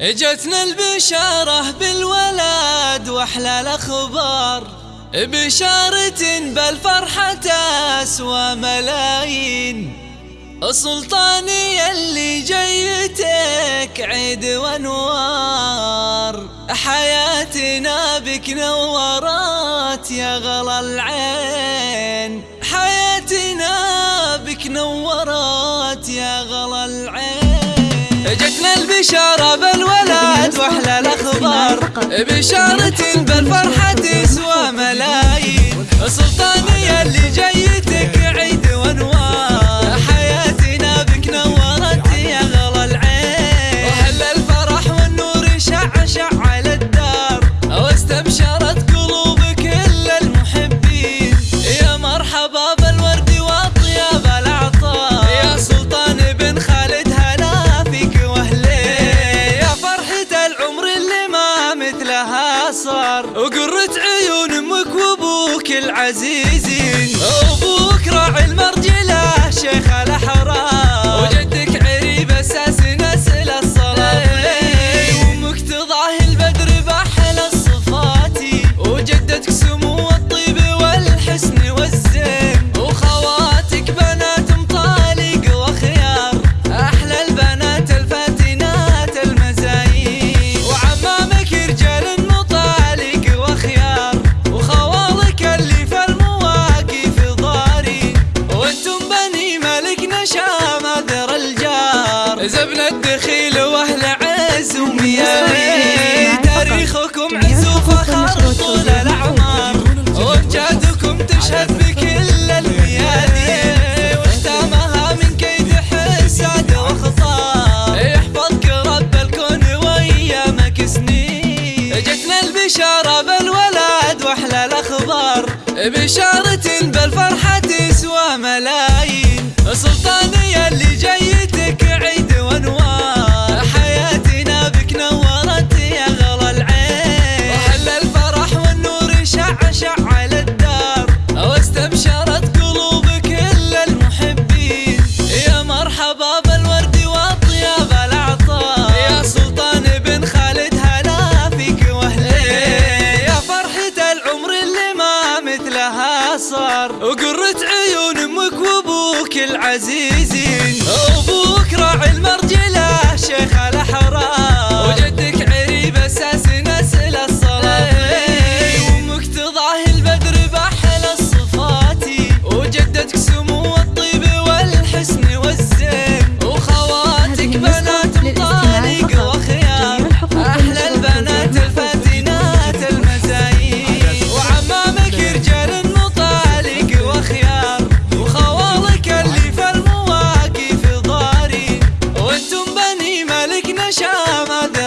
اجتنا البشارة بالولد واحلى الاخبار بشارة بالفرحة أسوى ملايين. سلطاني اللي جيتك عيد وانوار حياتنا بك نورات يا غلا العين. البشارة بالولد وأحلى الأخبار. بشارة صار. وقرة عيون أمك وابوك العزيزين الجار زبن الدخيل وأهل عز ومياري تاريخكم عز وفخر طول الأعمار. وامجادكم تشهد بكل الميادين. واختامها من كيد حساد واخطار يحفظك رب الكون وايامك سنين جتنا البشارة بالولد وأحلى الأخبار. بشارة بالفرحة تسوى ملايين. سلطاني اللي جيتك عيد صار. وقرة عيون أمك وابوك العزيز. yaşamadım.